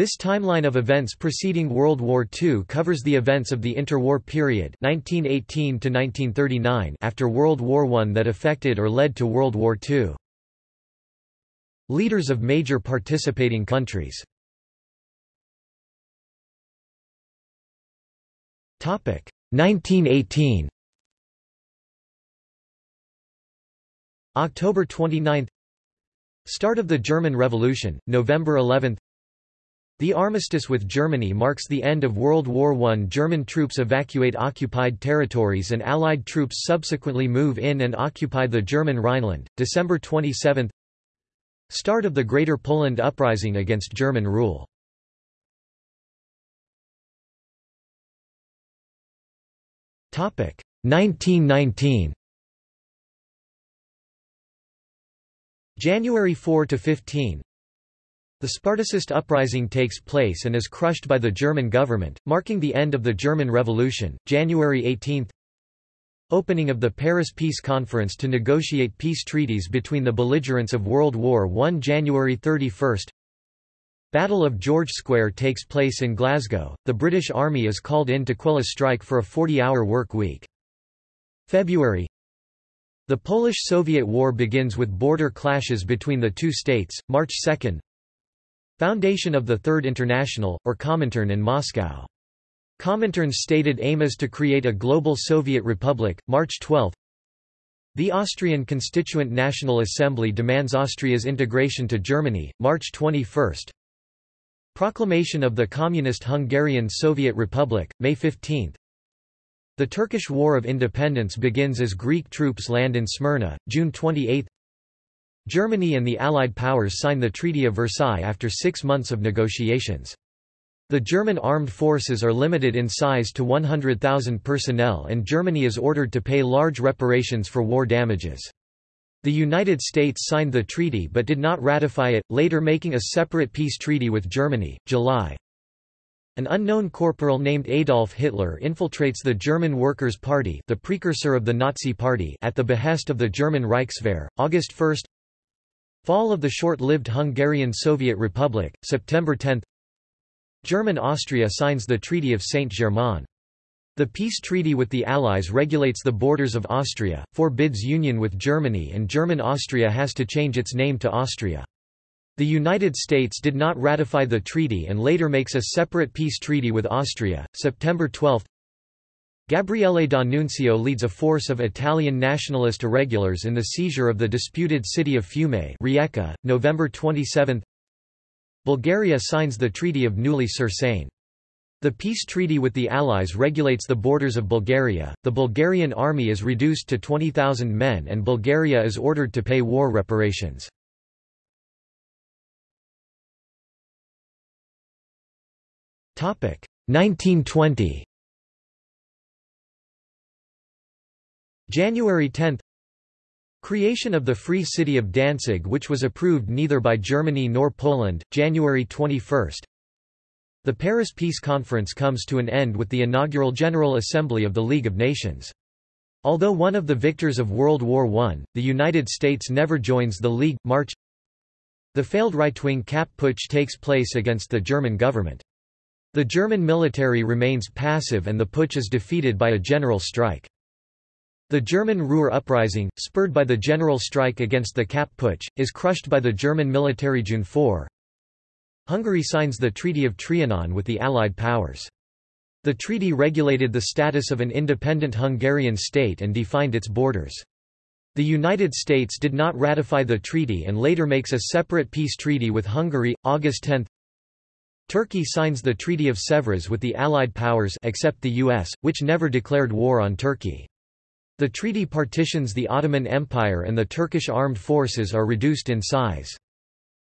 This timeline of events preceding World War II covers the events of the interwar period 1918 to 1939 after World War I that affected or led to World War II. Leaders of major participating countries. Topic 1918 October 29 Start of the German Revolution, November 11 The armistice with Germany marks the end of World War I. German troops evacuate occupied territories and Allied troops subsequently move in and occupy the German Rhineland, December 27 Start of the Greater Poland Uprising against German rule. Topic 1919 January 4 to 15 The Spartacist uprising takes place and is crushed by the German government, marking the end of the German Revolution. January 18 Opening of the Paris Peace Conference to negotiate peace treaties between the belligerents of World War I January 31 Battle of George Square takes place in Glasgow, the British Army is called in to quell a strike for a 40-hour work week. February The Polish-Soviet War begins with border clashes between the two states, March 2 Foundation of the Third International, or Comintern in Moscow. Comintern's stated aim is to create a global Soviet republic, March 12 The Austrian Constituent National Assembly demands Austria's integration to Germany, March 21 Proclamation of the Communist Hungarian Soviet Republic, May 15 The Turkish War of Independence begins as Greek troops land in Smyrna, June 28 Germany and the Allied powers sign the Treaty of Versailles after six months of negotiations. The German armed forces are limited in size to 100,000 personnel and Germany is ordered to pay large reparations for war damages. The United States signed the treaty but did not ratify it, later making a separate peace treaty with Germany, July. An unknown corporal named Adolf Hitler infiltrates the German Workers' Party the precursor of the Nazi Party at the behest of the German Reichswehr, August 1 Fall of the short-lived Hungarian Soviet Republic, September 10 German-Austria signs the Treaty of Saint-Germain. The peace treaty with the Allies regulates the borders of Austria, forbids union with Germany and German Austria has to change its name to Austria. The United States did not ratify the treaty and later makes a separate peace treaty with Austria, September 12 Gabriele D'Annunzio leads a force of Italian nationalist irregulars in the seizure of the disputed city of Fiume Rijeka, November 27 Bulgaria signs the Treaty of Neuilly-sur-Seine. The peace treaty with the Allies regulates the borders of Bulgaria, the Bulgarian army is reduced to 20,000 men and Bulgaria is ordered to pay war reparations. Topic 1920 January 10 Creation of the Free City of Danzig which was approved neither by Germany nor Poland, January 21 the Paris Peace Conference comes to an end with the inaugural General Assembly of the League of Nations. Although one of the victors of World War I, the United States never joins the League. March The failed right-wing Kapp putsch takes place against the German government. The German military remains passive and the putsch is defeated by a general strike. The German Ruhr uprising, spurred by the general strike against the Kapp putsch, is crushed by the German military June 4. Hungary signs the Treaty of Trianon with the Allied powers. The treaty regulated the status of an independent Hungarian state and defined its borders. The United States did not ratify the treaty and later makes a separate peace treaty with Hungary, August 10. Turkey signs the Treaty of Sèvres with the Allied powers except the US, which never declared war on Turkey. The treaty partitions the Ottoman Empire and the Turkish armed forces are reduced in size.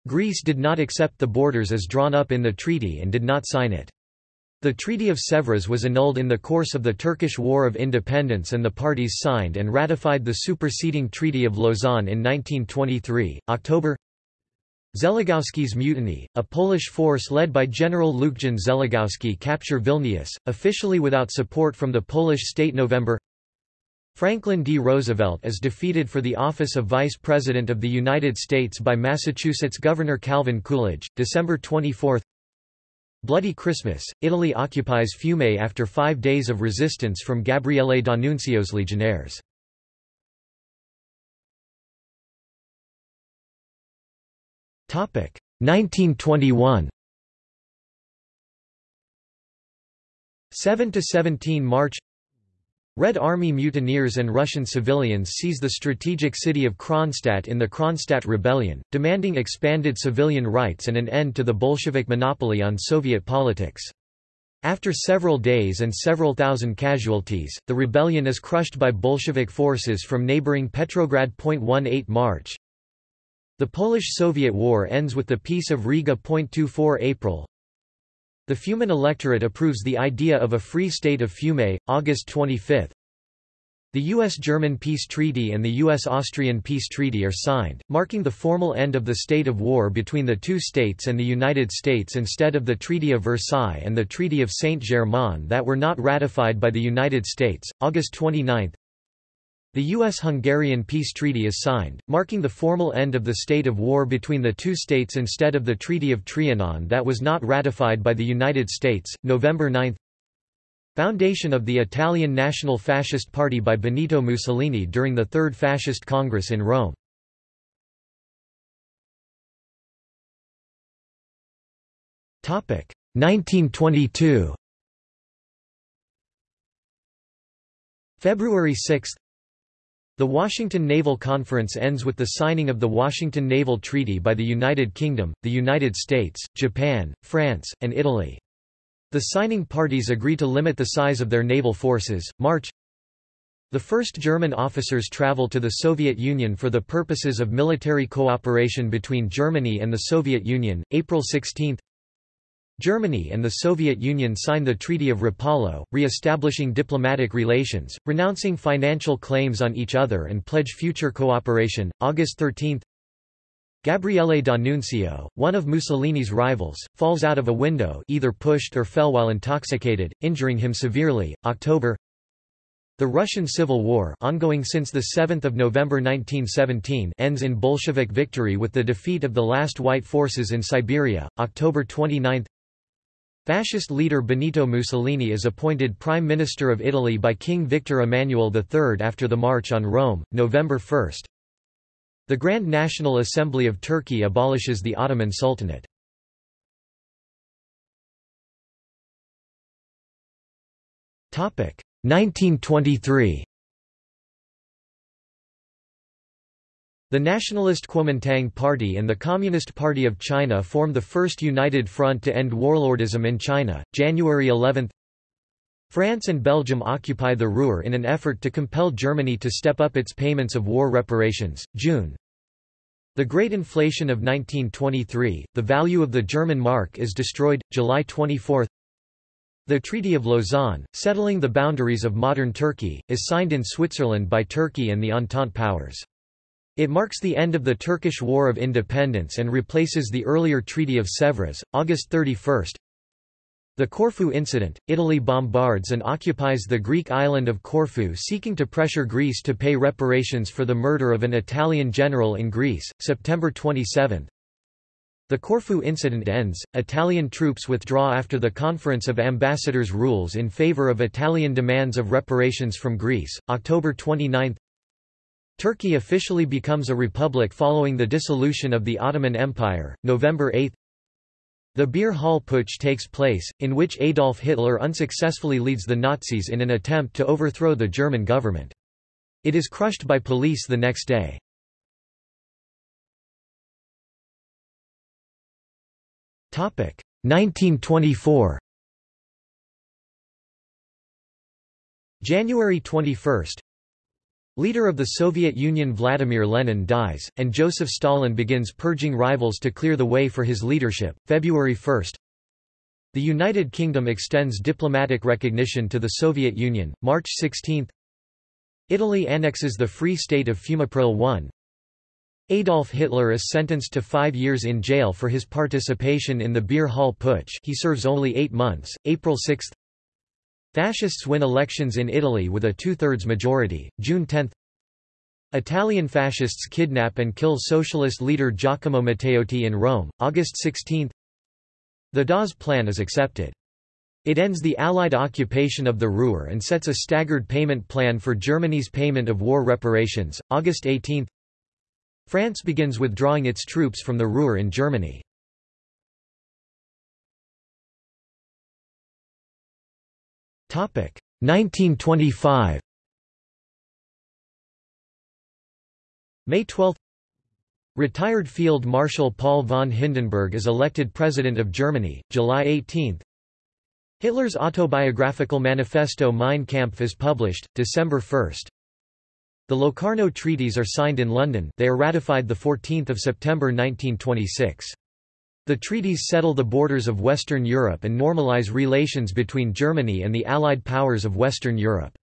Greece did not accept the borders as drawn up in the treaty and did not sign it. The Treaty of Sèvres was annulled in the course of the Turkish War of Independence and the parties signed and ratified the superseding Treaty of Lausanne in 1923. October Zeligowski's mutiny, a Polish force led by General Lucjan Zeligowski capture Vilnius, officially without support from the Polish state November Franklin D. Roosevelt is defeated for the office of Vice President of the United States by Massachusetts Governor Calvin Coolidge, December 24 Bloody Christmas, Italy occupies Fiume after five days of resistance from Gabriele D'Annunzio's legionnaires. Topic 1921 7 to 17 March Red Army mutineers and Russian civilians seize the strategic city of Kronstadt in the Kronstadt Rebellion, demanding expanded civilian rights and an end to the Bolshevik monopoly on Soviet politics. After several days and several thousand casualties, the rebellion is crushed by Bolshevik forces from neighboring Petrograd. 18 March. The Polish-Soviet War ends with the Peace of Riga. 24 April. The Fiuman electorate approves the idea of a free state of Fiume, August 25. The U.S.-German peace treaty and the U.S.-Austrian peace treaty are signed, marking the formal end of the state of war between the two states and the United States instead of the Treaty of Versailles and the Treaty of Saint-Germain that were not ratified by the United States. August 29. The U.S.-Hungarian peace treaty is signed, marking the formal end of the state of war between the two states instead of the Treaty of Trianon that was not ratified by the United States. November 9 Foundation of the Italian National Fascist Party by Benito Mussolini during the Third Fascist Congress in Rome. Topic 1922 February 6 the Washington Naval Conference ends with the signing of the Washington Naval Treaty by the United Kingdom, the United States, Japan, France, and Italy. The signing parties agree to limit the size of their naval forces. March The first German officers travel to the Soviet Union for the purposes of military cooperation between Germany and the Soviet Union, April 16 Germany and the Soviet Union signed the Treaty of Rapallo, re-establishing diplomatic relations, renouncing financial claims on each other and pledge future cooperation. August 13 Gabriele D'Annunzio, one of Mussolini's rivals, falls out of a window either pushed or fell while intoxicated, injuring him severely. October the Russian Civil War ongoing since 7 November 1917 ends in Bolshevik victory with the defeat of the last white forces in Siberia, October 29 Fascist leader Benito Mussolini is appointed Prime Minister of Italy by King Victor Emmanuel III after the March on Rome, November 1. The Grand National Assembly of Turkey abolishes the Ottoman Sultanate. Topic 1923. The Nationalist Kuomintang Party and the Communist Party of China form the first united front to end warlordism in China, January 11 France and Belgium occupy the Ruhr in an effort to compel Germany to step up its payments of war reparations, June. The Great Inflation of 1923, the value of the German mark is destroyed, July 24 The Treaty of Lausanne, settling the boundaries of modern Turkey, is signed in Switzerland by Turkey and the Entente powers. It marks the end of the Turkish War of Independence and replaces the earlier Treaty of Sèvres, August 31. The Corfu incident, Italy bombards and occupies the Greek island of Corfu seeking to pressure Greece to pay reparations for the murder of an Italian general in Greece, September 27. The Corfu incident ends, Italian troops withdraw after the Conference of Ambassadors rules in favor of Italian demands of reparations from Greece, October 29. Turkey officially becomes a republic following the dissolution of the Ottoman Empire, November 8. The Beer Hall Putsch takes place, in which Adolf Hitler unsuccessfully leads the Nazis in an attempt to overthrow the German government. It is crushed by police the next day. Topic 1924. January 21. Leader of the Soviet Union Vladimir Lenin dies, and Joseph Stalin begins purging rivals to clear the way for his leadership. February 1 The United Kingdom extends diplomatic recognition to the Soviet Union, March 16 Italy annexes the Free State of Fiume April 1 Adolf Hitler is sentenced to five years in jail for his participation in the Beer Hall Putsch. He serves only eight months, April 6 Fascists win elections in Italy with a two-thirds majority, June 10 Italian fascists kidnap and kill socialist leader Giacomo Matteotti in Rome, August 16 The Dawes Plan is accepted. It ends the Allied occupation of the Ruhr and sets a staggered payment plan for Germany's payment of war reparations. August 18 France begins withdrawing its troops from the Ruhr in Germany. 1925 May 12 Retired Field Marshal Paul von Hindenburg is elected President of Germany, July 18 Hitler's autobiographical manifesto Mein Kampf is published, December 1 The Locarno Treaties are signed in London they are ratified 14 September 1926. The treaties settle the borders of Western Europe and normalize relations between Germany and the Allied powers of Western Europe.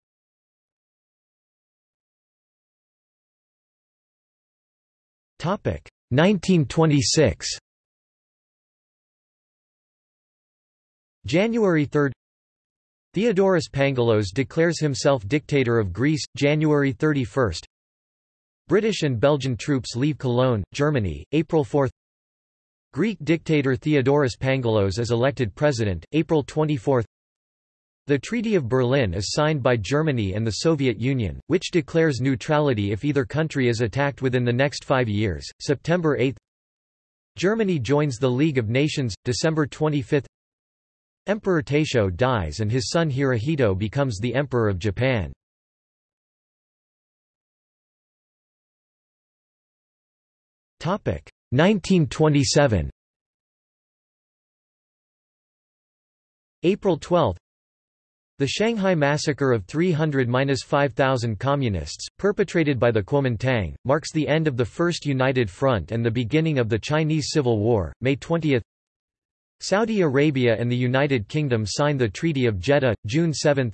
Topic 1926. January 3 Theodoros Pangalos declares himself dictator of Greece, January 31 British and Belgian troops leave Cologne, Germany, April 4 Greek dictator Theodoros Pangalos is elected president, April 24 The Treaty of Berlin is signed by Germany and the Soviet Union, which declares neutrality if either country is attacked within the next five years, September 8 Germany joins the League of Nations, December 25 Emperor Taisho dies and his son Hirohito becomes the Emperor of Japan. Topic 1927 April 12 The Shanghai massacre of 300–5,000 communists, perpetrated by the Kuomintang, marks the end of the First United Front and the beginning of the Chinese Civil War, May 20 Saudi Arabia and the United Kingdom sign the Treaty of Jeddah, June 7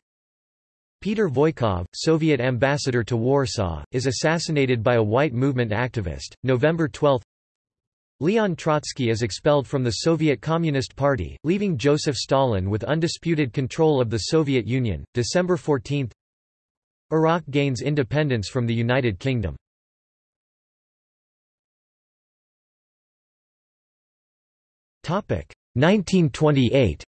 Peter Voykov, Soviet ambassador to Warsaw, is assassinated by a white movement activist, November 12 Leon Trotsky is expelled from the Soviet Communist Party, leaving Joseph Stalin with undisputed control of the Soviet Union, December 14 Iraq gains independence from the United Kingdom. Topic 1928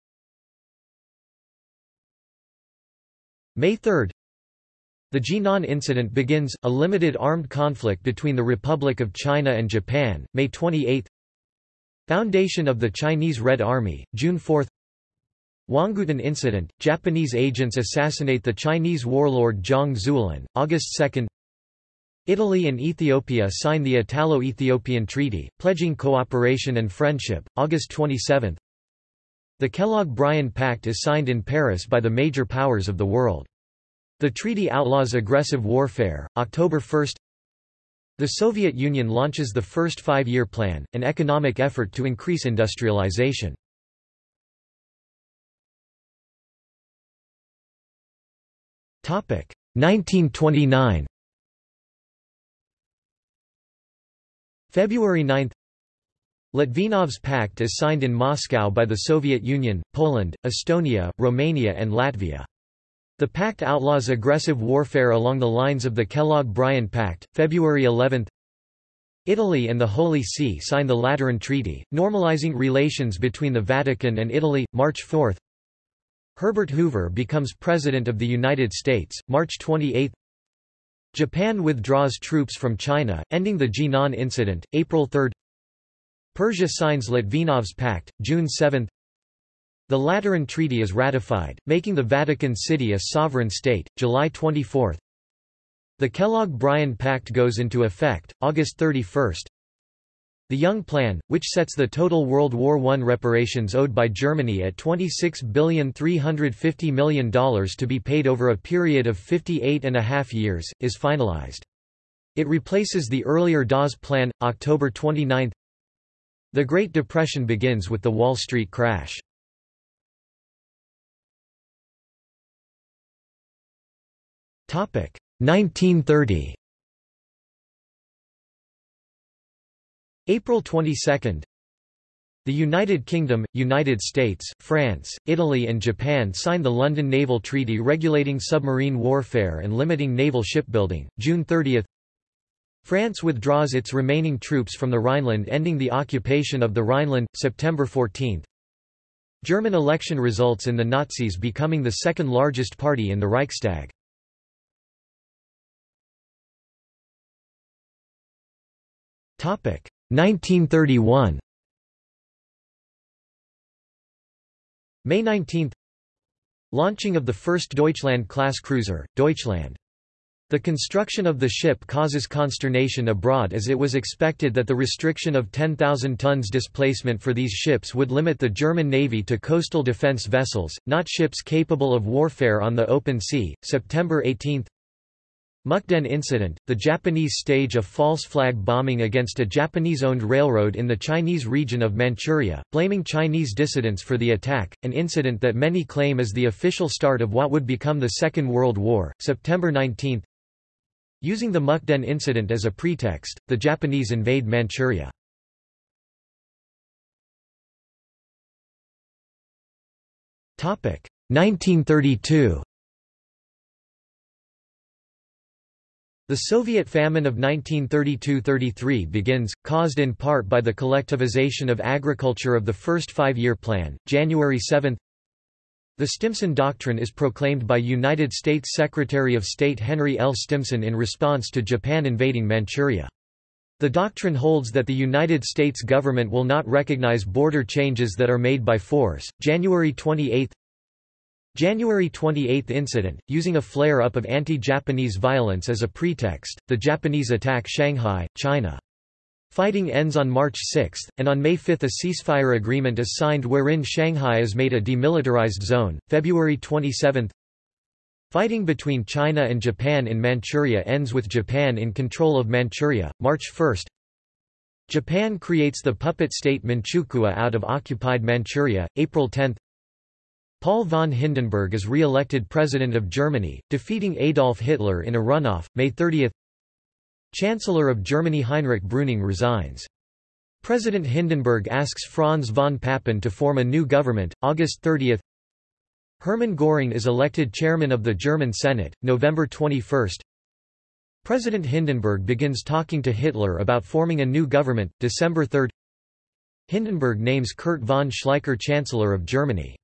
May 3 The Jinan Incident begins, a limited armed conflict between the Republic of China and Japan, May 28 Foundation of the Chinese Red Army, June 4 Huanggutun Incident, Japanese agents assassinate the Chinese warlord Zhang Zuolin, August 2 Italy and Ethiopia sign the Italo-Ethiopian Treaty, pledging cooperation and friendship, August 27 The Kellogg-Briand Pact is signed in Paris by the major powers of the world. The treaty outlaws aggressive warfare, October 1 The Soviet Union launches the first five-year plan, an economic effort to increase industrialization. Topic 1929 February 9 Litvinov's Pact is signed in Moscow by the Soviet Union, Poland, Estonia, Romania and Latvia. The pact outlaws aggressive warfare along the lines of the Kellogg-Briand Pact, February 11 Italy and the Holy See sign the Lateran Treaty, normalizing relations between the Vatican and Italy, March 4 Herbert Hoover becomes President of the United States, March 28 Japan withdraws troops from China, ending the Jinan incident, April 3 Persia signs Litvinov's Pact, June 7 The Lateran Treaty is ratified, making the Vatican City a sovereign state, July 24 The Kellogg-Briand Pact goes into effect, August 31 the Young Plan, which sets the total World War I reparations owed by Germany at $26,350 million to be paid over a period of 58 and a half years, is finalized. It replaces the earlier Dawes Plan, October 29 The Great Depression begins with the Wall Street crash. 1930 April 22 The United Kingdom, United States, France, Italy and Japan sign the London Naval Treaty regulating submarine warfare and limiting naval shipbuilding, June 30 France withdraws its remaining troops from the Rhineland ending the occupation of the Rhineland, September 14 German election results in the Nazis becoming the second largest party in the Reichstag. 1931. May 19. Launching of the first Deutschland-class cruiser, Deutschland. The construction of the ship causes consternation abroad as it was expected that the restriction of 10,000 tons displacement for these ships would limit the German Navy to coastal defense vessels, not ships capable of warfare on the open sea. September 18 Mukden incident, the Japanese stage a false flag bombing against a Japanese-owned railroad in the Chinese region of Manchuria, blaming Chinese dissidents for the attack, an incident that many claim is the official start of what would become the Second World War. September 19 Using the Mukden incident as a pretext, the Japanese invade Manchuria. Topic 1932. The Soviet famine of 1932–33 begins, caused in part by the collectivization of agriculture of the first five-year plan, January 7 the Stimson Doctrine is proclaimed by United States Secretary of State Henry L. Stimson in response to Japan invading Manchuria. The doctrine holds that the United States government will not recognize border changes that are made by force. January 28 January 28 incident, using a flare-up of anti-Japanese violence as a pretext, the Japanese attack Shanghai, China. Fighting ends on March 6, and on May 5 a ceasefire agreement is signed wherein Shanghai is made a demilitarized zone. February 27 Fighting between China and Japan in Manchuria ends with Japan in control of Manchuria, March 1 Japan creates the puppet state Manchukuo out of occupied Manchuria, April 10 Paul von Hindenburg is re-elected President of Germany, defeating Adolf Hitler in a runoff, May 30 Chancellor of Germany Heinrich Brüning resigns. President Hindenburg asks Franz von Papen to form a new government, August 30 Hermann Göring is elected chairman of the German Senate, November 21 President Hindenburg begins talking to Hitler about forming a new government, December 3 Hindenburg names Kurt von Schleicher Chancellor of Germany.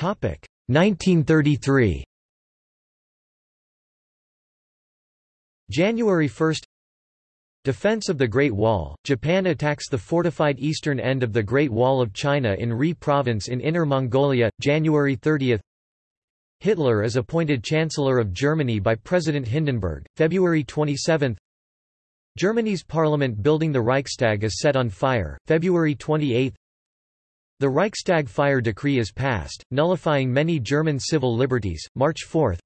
1933 January 1 Defense of the Great Wall – Japan attacks the fortified eastern end of the Great Wall of China in Rehe Province in Inner Mongolia, January 30 Hitler is appointed Chancellor of Germany by President Hindenburg, February 27 Germany's parliament building the Reichstag is set on fire, February 28 the Reichstag fire decree is passed, nullifying many German civil liberties, March 4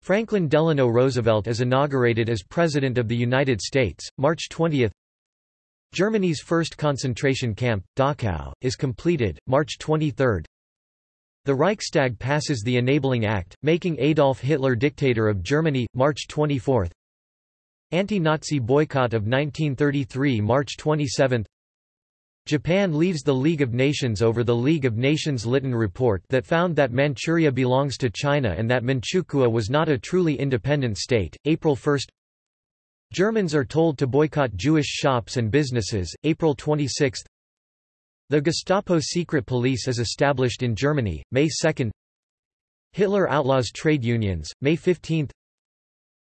Franklin Delano Roosevelt is inaugurated as President of the United States, March 20 Germany's first concentration camp, Dachau, is completed, March 23 The Reichstag passes the Enabling Act, making Adolf Hitler dictator of Germany, March 24 Anti-Nazi boycott of 1933 March 27 Japan leaves the League of Nations over the League of Nations Lytton report that found that Manchuria belongs to China and that Manchukuo was not a truly independent state. April 1 Germans are told to boycott Jewish shops and businesses. April 26 The Gestapo secret police is established in Germany, May 2 Hitler outlaws trade unions, May 15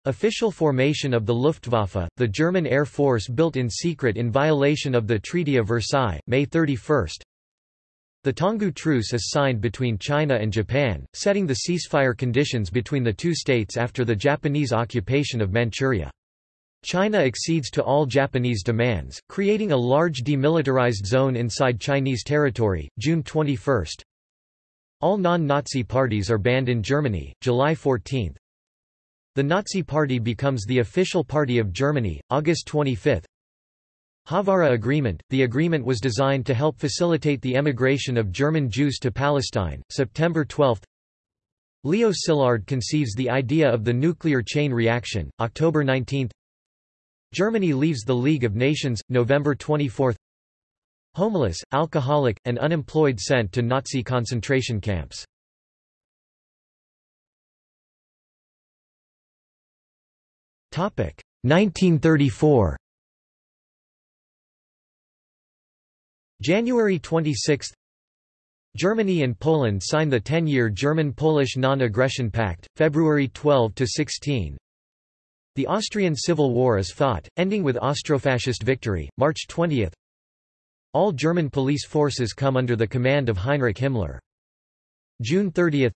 Official formation of the Luftwaffe, the German Air Force built in secret in violation of the Treaty of Versailles, May 31. The Tanggu Truce is signed between China and Japan, setting the ceasefire conditions between the two states after the Japanese occupation of Manchuria. China accedes to all Japanese demands, creating a large demilitarized zone inside Chinese territory, June 21. All non-Nazi parties are banned in Germany, July 14. The Nazi Party becomes the official party of Germany, August 25. Haavara Agreement – The agreement was designed to help facilitate the emigration of German Jews to Palestine, September 12 Leo Szilard conceives the idea of the nuclear chain reaction, October 19 Germany leaves the League of Nations, November 24 Homeless, alcoholic, and unemployed sent to Nazi concentration camps 1934 January 26 Germany and Poland sign the 10-year German-Polish Non-Aggression Pact, February 12–16 The Austrian Civil War is fought, ending with Austrofascist victory, March 20 All German police forces come under the command of Heinrich Himmler. June 30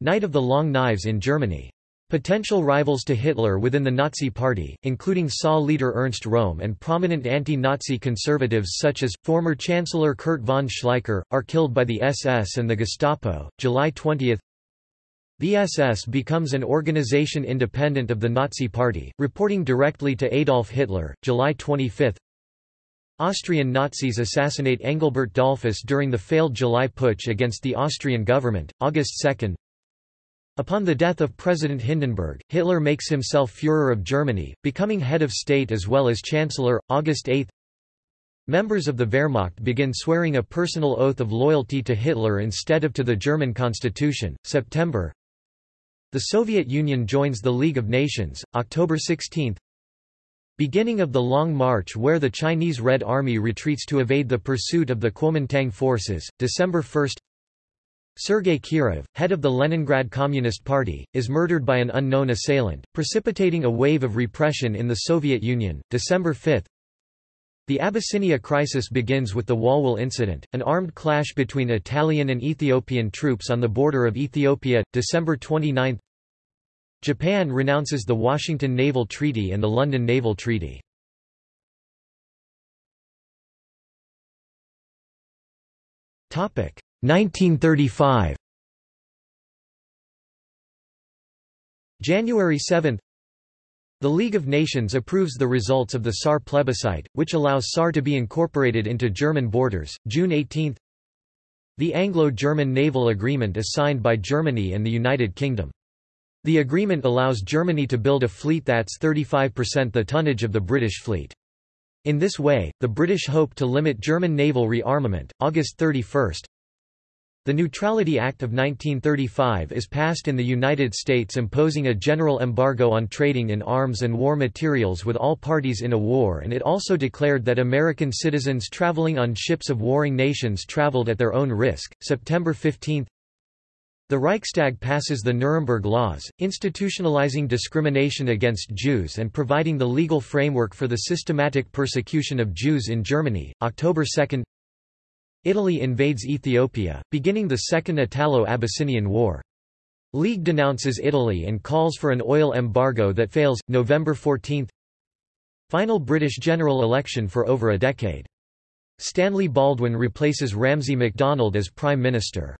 Night of the Long Knives in Germany Potential rivals to Hitler within the Nazi Party, including SA leader Ernst Röhm and prominent anti-Nazi conservatives such as, former Chancellor Kurt von Schleicher, are killed by the SS and the Gestapo. July 20 The SS becomes an organization independent of the Nazi Party, reporting directly to Adolf Hitler. July 25 Austrian Nazis assassinate Engelbert Dollfuss during the failed July putsch against the Austrian government, August 2 Upon the death of President Hindenburg, Hitler makes himself Führer of Germany, becoming head of state as well as Chancellor, August 8 Members of the Wehrmacht begin swearing a personal oath of loyalty to Hitler instead of to the German constitution, September. The Soviet Union joins the League of Nations, October 16 Beginning of the Long March where the Chinese Red Army retreats to evade the pursuit of the Kuomintang forces, December 1 Sergei Kirov, head of the Leningrad Communist Party, is murdered by an unknown assailant, precipitating a wave of repression in the Soviet Union, December 5 The Abyssinia crisis begins with the Walwal incident, an armed clash between Italian and Ethiopian troops on the border of Ethiopia, December 29 Japan renounces the Washington Naval Treaty and the London Naval Treaty. Topic 1935 January 7 The League of Nations approves the results of the Saar plebiscite, which allows Saar to be incorporated into German borders, June 18 The Anglo-German Naval Agreement is signed by Germany and the United Kingdom. The agreement allows Germany to build a fleet that's 35% the tonnage of the British fleet. In this way, the British hope to limit German naval rearmament. August 31 the Neutrality Act of 1935 is passed in the United States imposing a general embargo on trading in arms and war materials with all parties in a war and it also declared that American citizens traveling on ships of warring nations traveled at their own risk. September 15 The Reichstag passes the Nuremberg Laws, institutionalizing discrimination against Jews and providing the legal framework for the systematic persecution of Jews in Germany. October 2 Italy invades Ethiopia, beginning the Second Italo-Abyssinian War. League denounces Italy and calls for an oil embargo that fails, November 14 Final British general election for over a decade. Stanley Baldwin replaces Ramsay MacDonald as Prime Minister.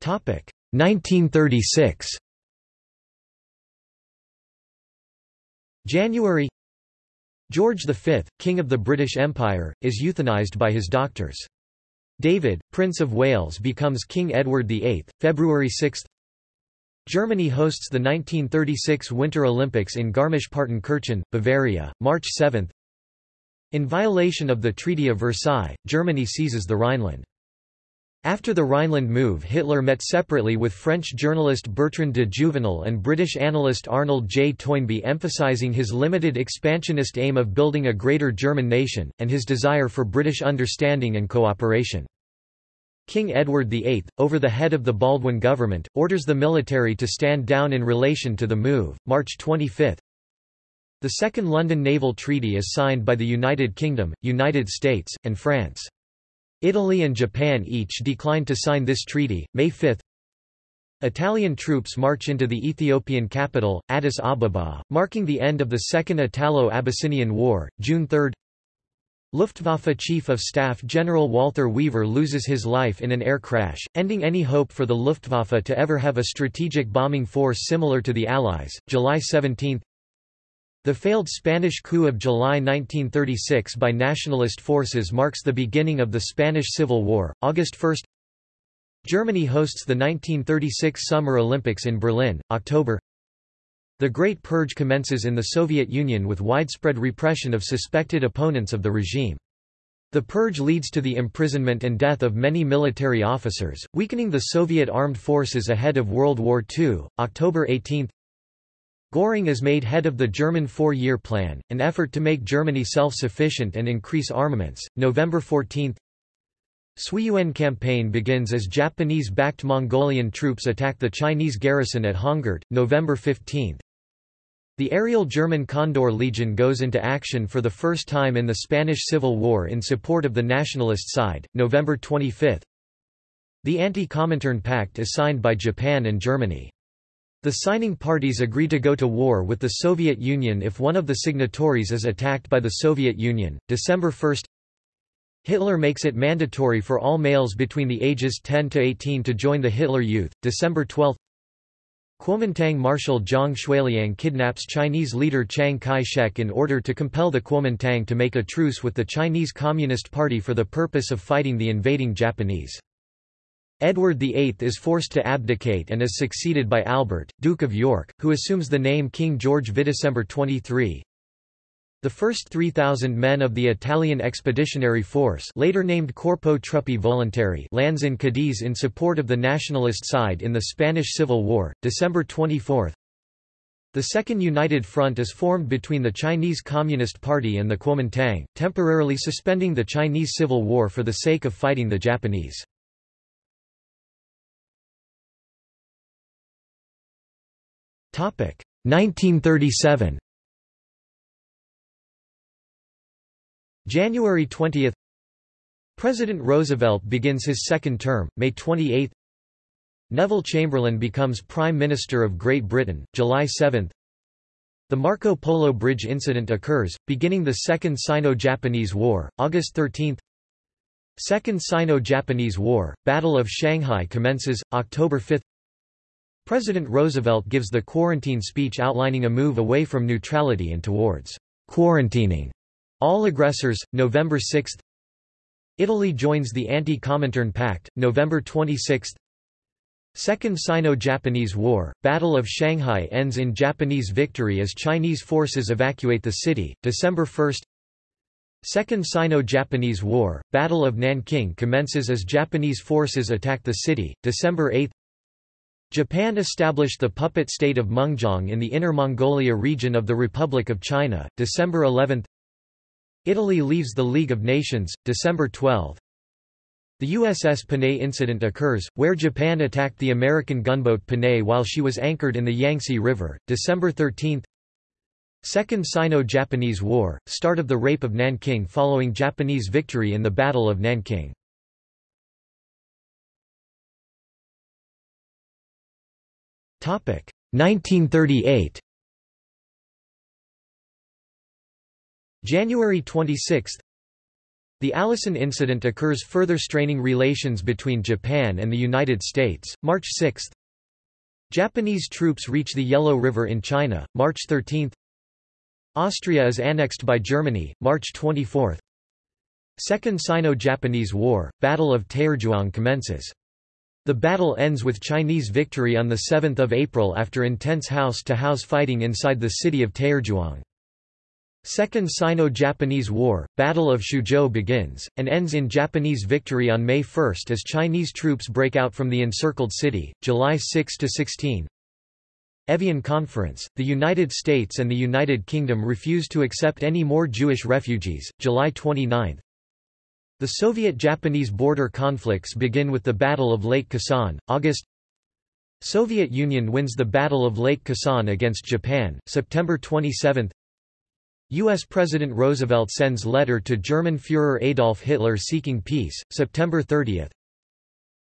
Topic 1936. January George V, King of the British Empire, is euthanized by his doctors. David, Prince of Wales becomes King Edward VIII, February 6 Germany hosts the 1936 Winter Olympics in Garmisch-Partenkirchen, Bavaria, March 7 In violation of the Treaty of Versailles, Germany seizes the Rhineland. After the Rhineland move Hitler met separately with French journalist Bertrand de Jouvenel and British analyst Arnold J. Toynbee emphasizing his limited expansionist aim of building a greater German nation, and his desire for British understanding and cooperation. King Edward VIII, over the head of the Baldwin government, orders the military to stand down in relation to the move, March 25. The Second London Naval Treaty is signed by the United Kingdom, United States, and France. Italy and Japan each declined to sign this treaty. May 5 Italian troops march into the Ethiopian capital, Addis Ababa, marking the end of the Second Italo-Abyssinian War, June 3 Luftwaffe Chief of Staff General Walther Wever loses his life in an air crash, ending any hope for the Luftwaffe to ever have a strategic bombing force similar to the Allies. July 17 the failed Spanish coup of July 1936 by nationalist forces marks the beginning of the Spanish Civil War. August 1 Germany hosts the 1936 Summer Olympics in Berlin, October The Great Purge commences in the Soviet Union with widespread repression of suspected opponents of the regime. The purge leads to the imprisonment and death of many military officers, weakening the Soviet armed forces ahead of World War II. October 18 Göring is made head of the German Four-Year Plan, an effort to make Germany self-sufficient and increase armaments. November 14 Suiyuan campaign begins as Japanese-backed Mongolian troops attack the Chinese garrison at Hongert, November 15. The aerial German Condor Legion goes into action for the first time in the Spanish Civil War in support of the nationalist side, November 25. The Anti-Comintern Pact is signed by Japan and Germany. The signing parties agree to go to war with the Soviet Union if one of the signatories is attacked by the Soviet Union. December 1 Hitler makes it mandatory for all males between the ages 10 to 18 to join the Hitler Youth. December 12 Kuomintang Marshal Zhang Xueliang kidnaps Chinese leader Chiang Kai-shek in order to compel the Kuomintang to make a truce with the Chinese Communist Party for the purpose of fighting the invading Japanese. Edward VIII is forced to abdicate and is succeeded by Albert, Duke of York, who assumes the name King George V. December 23. The first 3,000 men of the Italian Expeditionary Force later named Corpo Truppe Volontarie lands in Cadiz in support of the nationalist side in the Spanish Civil War, December 24. The Second United Front is formed between the Chinese Communist Party and the Kuomintang, temporarily suspending the Chinese Civil War for the sake of fighting the Japanese. 1937 January 20 President Roosevelt begins his second term, May 28 Neville Chamberlain becomes Prime Minister of Great Britain, July 7 The Marco Polo Bridge incident occurs, beginning the Second Sino-Japanese War, August 13 Second Sino-Japanese War, Battle of Shanghai commences, October 5 President Roosevelt gives the quarantine speech outlining a move away from neutrality and towards quarantining all aggressors, November 6 Italy joins the Anti-Comintern Pact, November 26 Second Sino-Japanese War, Battle of Shanghai ends in Japanese victory as Chinese forces evacuate the city, December 1 Second Sino-Japanese War, Battle of Nanking commences as Japanese forces attack the city, December 8 Japan established the puppet state of Mengjiang in the Inner Mongolia region of the Republic of China, December 11 Italy leaves the League of Nations, December 12 The USS Panay incident occurs, where Japan attacked the American gunboat Panay while she was anchored in the Yangtze River, December 13 Second Sino-Japanese War, start of the Rape of Nanking following Japanese victory in the Battle of Nanking 1938 January 26 The Allison incident occurs further straining relations between Japan and the United States, March 6 Japanese troops reach the Yellow River in China, March 13 Austria is annexed by Germany, March 24 Second Sino-Japanese War, Battle of Taierzhuang commences the battle ends with Chinese victory on 7 April after intense house-to-house -house fighting inside the city of Taierzhuang. Second Sino-Japanese War, Battle of Xuzhou begins, and ends in Japanese victory on May 1 as Chinese troops break out from the encircled city, July 6–16. Evian Conference, the United States and the United Kingdom refuse to accept any more Jewish refugees, July 29. The Soviet-Japanese border conflicts begin with the Battle of Lake Khasan, August Soviet Union wins the Battle of Lake Khasan against Japan, September 27 U.S. President Roosevelt sends letter to German Führer Adolf Hitler seeking peace, September 30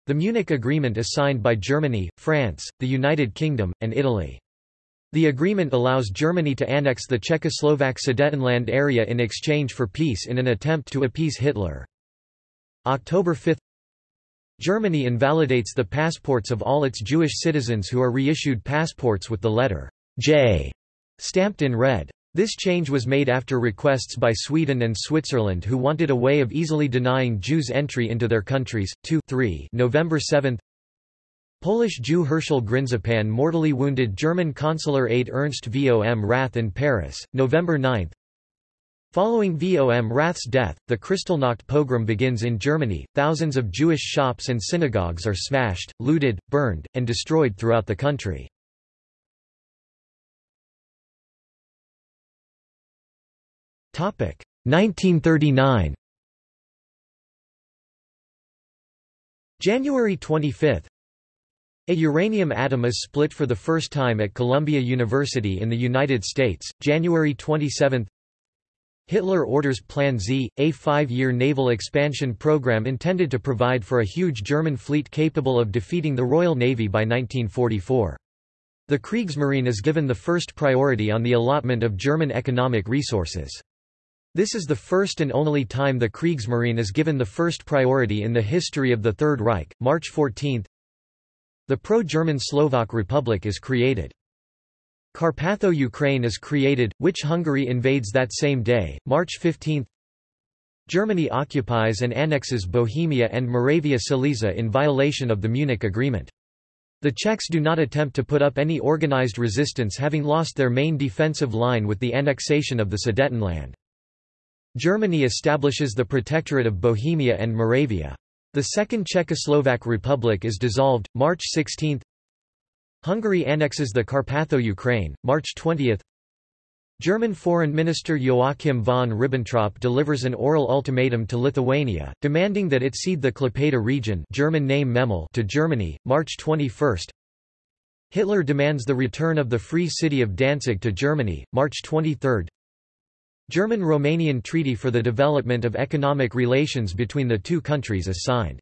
The Munich Agreement is signed by Germany, France, the United Kingdom, and Italy. The agreement allows Germany to annex the Czechoslovak Sudetenland area in exchange for peace in an attempt to appease Hitler. October 5 Germany invalidates the passports of all its Jewish citizens who are reissued passports with the letter J stamped in red. This change was made after requests by Sweden and Switzerland who wanted a way of easily denying Jews entry into their countries. 2 3 November 7 Polish Jew Herschel Grynszpan mortally wounded German consular aide Ernst vom Rath in Paris, November 9 Following Vom Rath's death, the Kristallnacht pogrom begins in Germany. Thousands of Jewish shops and synagogues are smashed, looted, burned, and destroyed throughout the country. Topic 1939. January 25. A uranium atom is split for the first time at Columbia University in the United States, January 27 Hitler orders Plan Z, a five-year naval expansion program intended to provide for a huge German fleet capable of defeating the Royal Navy by 1944. The Kriegsmarine is given the first priority on the allotment of German economic resources. This is the first and only time the Kriegsmarine is given the first priority in the history of the Third Reich. March 14 The pro-German Slovak Republic is created. Carpatho-Ukraine is created, which Hungary invades that same day, March 15 Germany occupies and annexes Bohemia and Moravia Silesia in violation of the Munich Agreement. The Czechs do not attempt to put up any organized resistance having lost their main defensive line with the annexation of the Sudetenland. Germany establishes the Protectorate of Bohemia and Moravia. The Second Czechoslovak Republic is dissolved, March 16 Hungary annexes the Carpatho-Ukraine, March 20 German Foreign Minister Joachim von Ribbentrop delivers an oral ultimatum to Lithuania, demanding that it cede the Klaipėda region German name Memel to Germany, March 21 Hitler demands the return of the Free City of Danzig to Germany, March 23 German-Romanian Treaty for the Development of Economic Relations between the two countries is signed.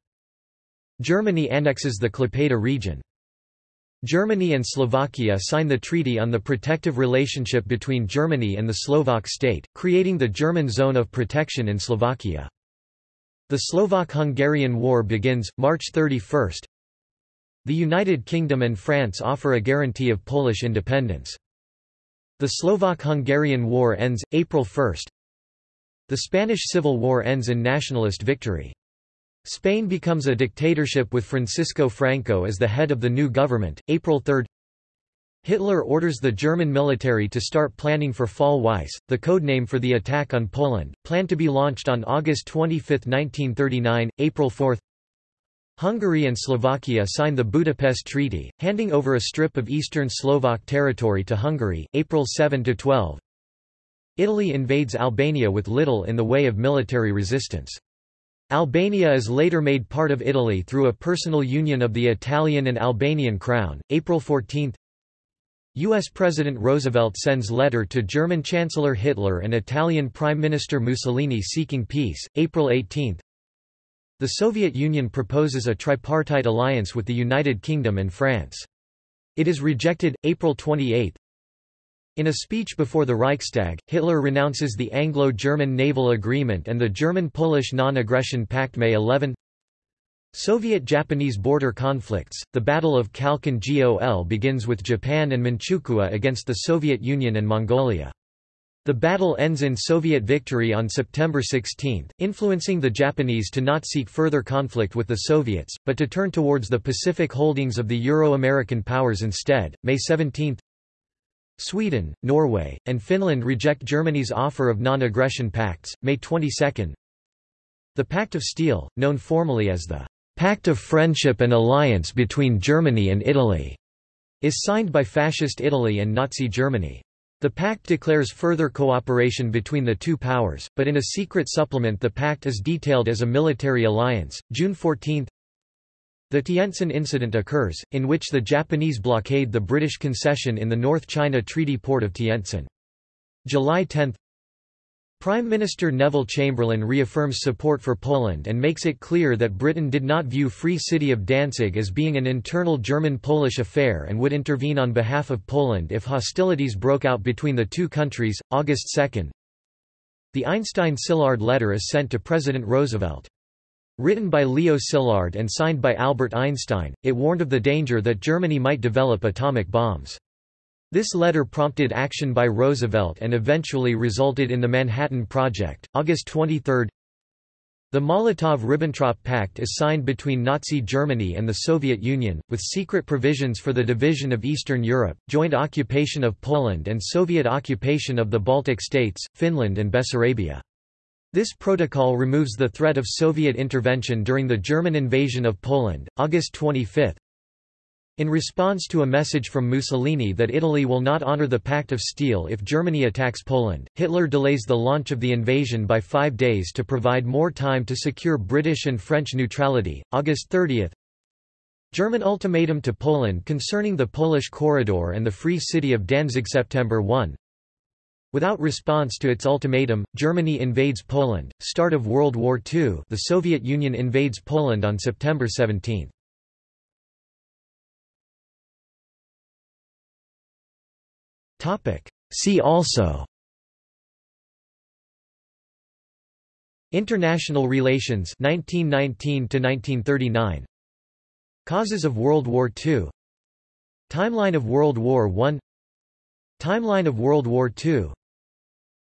Germany annexes the Klaipėda region. Germany and Slovakia sign the Treaty on the Protective Relationship between Germany and the Slovak state, creating the German Zone of Protection in Slovakia. The Slovak-Hungarian War begins, March 31. The United Kingdom and France offer a guarantee of Polish independence. The Slovak-Hungarian War ends, April 1. The Spanish Civil War ends in nationalist victory. Spain becomes a dictatorship with Francisco Franco as the head of the new government, April 3. Hitler orders the German military to start planning for Fall Weiss, the codename for the attack on Poland, planned to be launched on August 25, 1939, April 4. Hungary and Slovakia sign the Budapest Treaty, handing over a strip of eastern Slovak territory to Hungary, April 7–12. Italy invades Albania with little in the way of military resistance. Albania is later made part of Italy through a personal union of the Italian and Albanian crown, April 14. U.S. President Roosevelt sends letter to German Chancellor Hitler and Italian Prime Minister Mussolini seeking peace, April 18. The Soviet Union proposes a tripartite alliance with the United Kingdom and France. It is rejected, April 28. In a speech before the Reichstag, Hitler renounces the Anglo-German Naval Agreement and the German-Polish Non-Aggression Pact May 11 Soviet-Japanese border conflicts, the Battle of Khalkhin Gol begins with Japan and Manchukuo against the Soviet Union and Mongolia. The battle ends in Soviet victory on September 16, influencing the Japanese to not seek further conflict with the Soviets, but to turn towards the Pacific holdings of the Euro-American powers instead. May 17 Sweden, Norway, and Finland reject Germany's offer of non-aggression pacts, May 22 The Pact of Steel, known formally as the Pact of Friendship and Alliance between Germany and Italy, is signed by Fascist Italy and Nazi Germany. The pact declares further cooperation between the two powers, but in a secret supplement the pact is detailed as a military alliance. June 14 The Tientsin incident occurs, in which the Japanese blockade the British concession in the North China Treaty port of Tientsin. July 10 Prime Minister Neville Chamberlain reaffirms support for Poland and makes it clear that Britain did not view Free City of Danzig as being an internal German-Polish affair and would intervene on behalf of Poland if hostilities broke out between the two countries. August 2 The Einstein-Szilard letter is sent to President Roosevelt. Written by Leo Szilard and signed by Albert Einstein, it warned of the danger that Germany might develop atomic bombs. This letter prompted action by Roosevelt and eventually resulted in the Manhattan Project. August 23 The Molotov–Ribbentrop Pact is signed between Nazi Germany and the Soviet Union, with secret provisions for the division of Eastern Europe, joint occupation of Poland and Soviet occupation of the Baltic states, Finland and Bessarabia. This protocol removes the threat of Soviet intervention during the German invasion of Poland, August 25. In response to a message from Mussolini that Italy will not honor the Pact of Steel if Germany attacks Poland, Hitler delays the launch of the invasion by five days to provide more time to secure British and French neutrality. August 30 German ultimatum to Poland concerning the Polish corridor and the Free City of Danzig September 1 Without response to its ultimatum, Germany invades Poland. Start of World War II the Soviet Union invades Poland on September 17. See also. International relations 1919 1939 Causes of World War II Timeline of World War I Timeline of World War II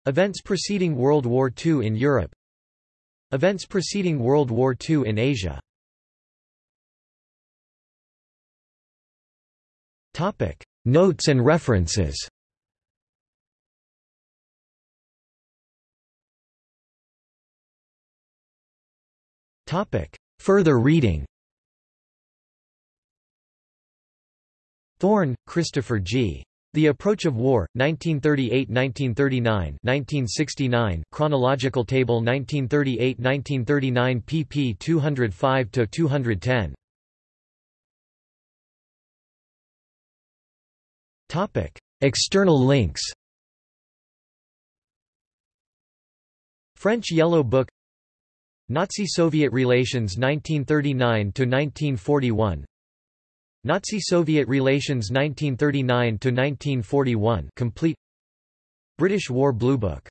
Events preceding World War II in Europe. Events preceding World War II in Asia. Notes and references. Further reading. Thorne, Christopher G. The Approach of War, 1938–1939 1969 Chronological Table 1938–1939 pp 205–210 External links. French Yellow Book. Nazi-Soviet relations 1939–1941 Nazi-Soviet relations 1939–1941 complete. British War Bluebook